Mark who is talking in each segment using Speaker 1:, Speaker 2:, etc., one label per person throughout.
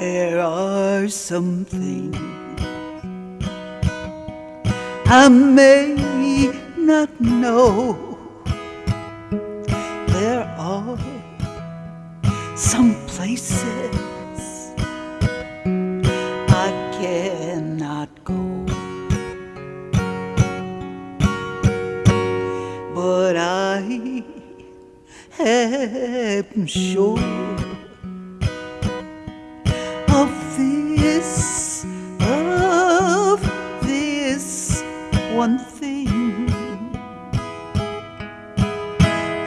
Speaker 1: There are some things I may not know. There are some places I cannot go. But I am sure one thing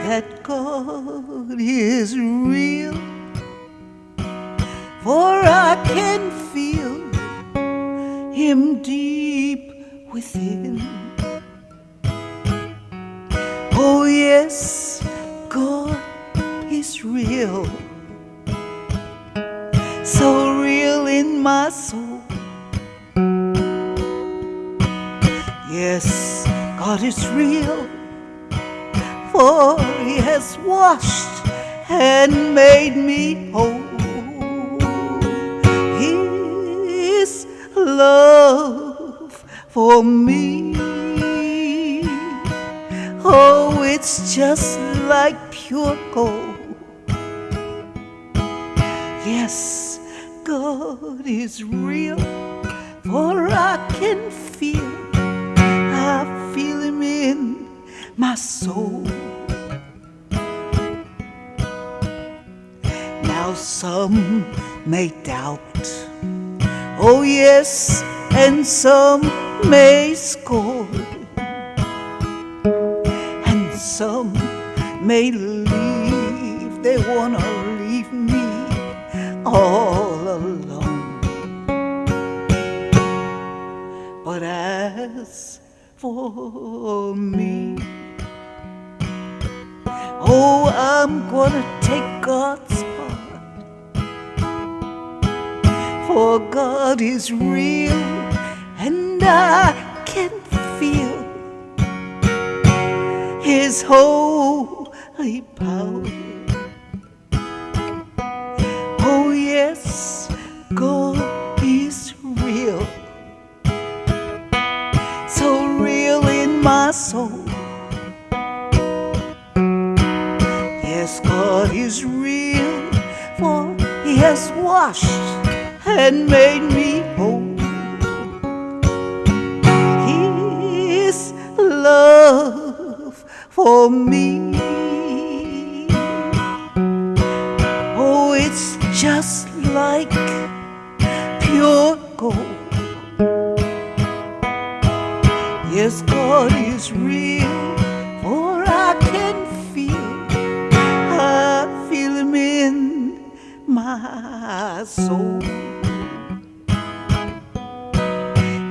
Speaker 1: that God is real, for I can feel Him deep within. Oh, yes, God is real, so real in my soul. God is real, for He has washed and made me whole. His love for me, oh, it's just like pure gold. Yes, God is real, for I can feel, my soul. Now some may doubt, oh yes, and some may scorn, and some may leave, they wanna leave me all alone. But as for me, oh, I'm gonna take God's part. For God is real, and I can feel His holy power. Oh, yes, God God is real, for He has washed and made me whole. His love for me. Oh, it's just like pure gold. soul.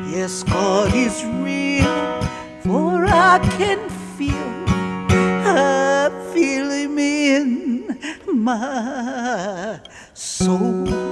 Speaker 1: Yes, God is real, for I can feel, I feel Him in my soul.